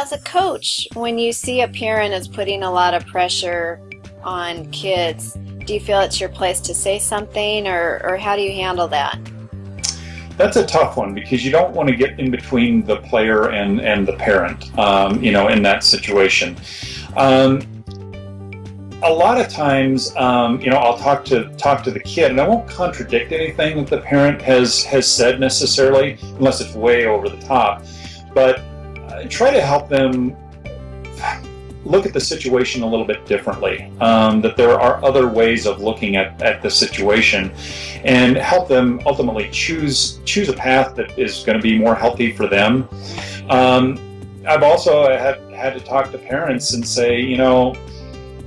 as a coach, when you see a parent is putting a lot of pressure on kids, do you feel it's your place to say something or, or how do you handle that? That's a tough one because you don't want to get in between the player and, and the parent, um, you know, in that situation. Um, a lot of times, um, you know, I'll talk to talk to the kid, and I won't contradict anything that the parent has has said necessarily, unless it's way over the top. But try to help them look at the situation a little bit differently. Um, that there are other ways of looking at, at the situation, and help them ultimately choose choose a path that is going to be more healthy for them. Um, I've also had had to talk to parents and say, you know,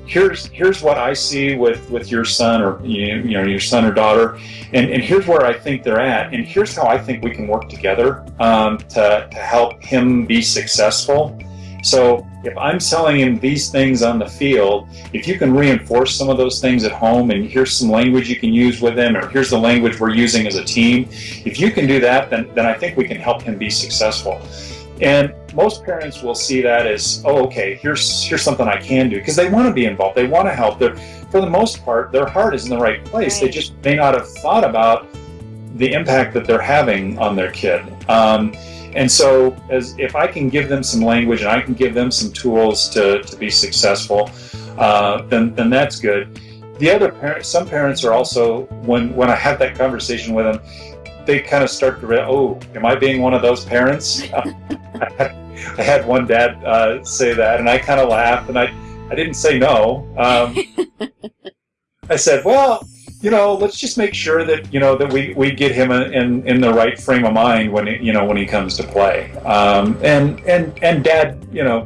here's here's what I see with with your son or you, know your son or daughter, and and here's where I think they're at, and here's how I think we can work together um, to to help him be successful. So if I'm selling him these things on the field, if you can reinforce some of those things at home and here's some language you can use with him or here's the language we're using as a team, if you can do that, then, then I think we can help him be successful. And most parents will see that as, oh, okay, here's here's something I can do because they want to be involved. They want to help. They're, for the most part, their heart is in the right place. Right. They just may not have thought about the impact that they're having on their kid. Um, and so, as if I can give them some language and I can give them some tools to, to be successful, uh, then then that's good. The other parents, some parents are also when when I have that conversation with them, they kind of start to realize, oh, am I being one of those parents? I had one dad uh, say that, and I kind of laughed, and I, I didn't say no. Um, I said, well, you know, let's just make sure that you know that we, we get him in in the right frame of mind when he, you know when he comes to play. Um, and and and Dad, you know,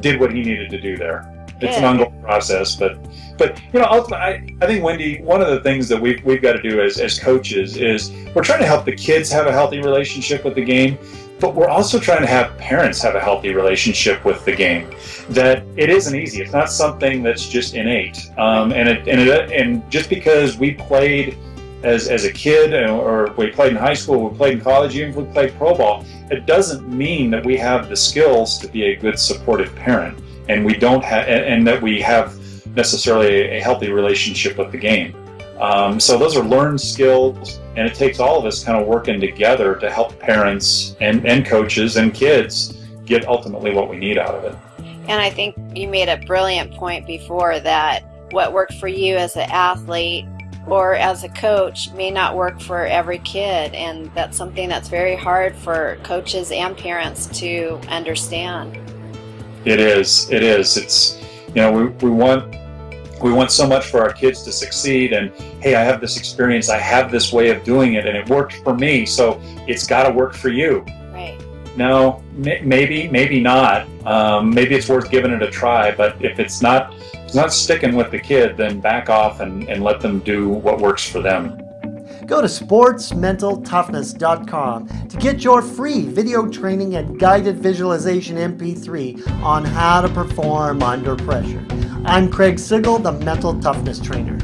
did what he needed to do there. It's an ongoing process, but but you know, ultimately, I, I think Wendy, one of the things that we've we've got to do as as coaches is we're trying to help the kids have a healthy relationship with the game, but we're also trying to have parents have a healthy relationship with the game. That it isn't easy. It's not something that's just innate. Um, and it, and it, and just because we played as as a kid or we played in high school, we played in college, even if we played pro ball, it doesn't mean that we have the skills to be a good supportive parent, and we don't have, and that we have necessarily a healthy relationship with the game. Um, so those are learned skills, and it takes all of us kind of working together to help parents and, and coaches and kids get ultimately what we need out of it. And I think you made a brilliant point before that what worked for you as an athlete or as a coach may not work for every kid and that's something that's very hard for coaches and parents to understand. It is. It is. It's you know we, we want we want so much for our kids to succeed and hey i have this experience i have this way of doing it and it worked for me so it's got to work for you right no maybe maybe not um, maybe it's worth giving it a try but if it's not it's not sticking with the kid then back off and, and let them do what works for them go to sportsmentaltoughness.com to get your free video training and guided visualization MP3 on how to perform under pressure. I'm Craig Sigl, the Mental Toughness Trainer.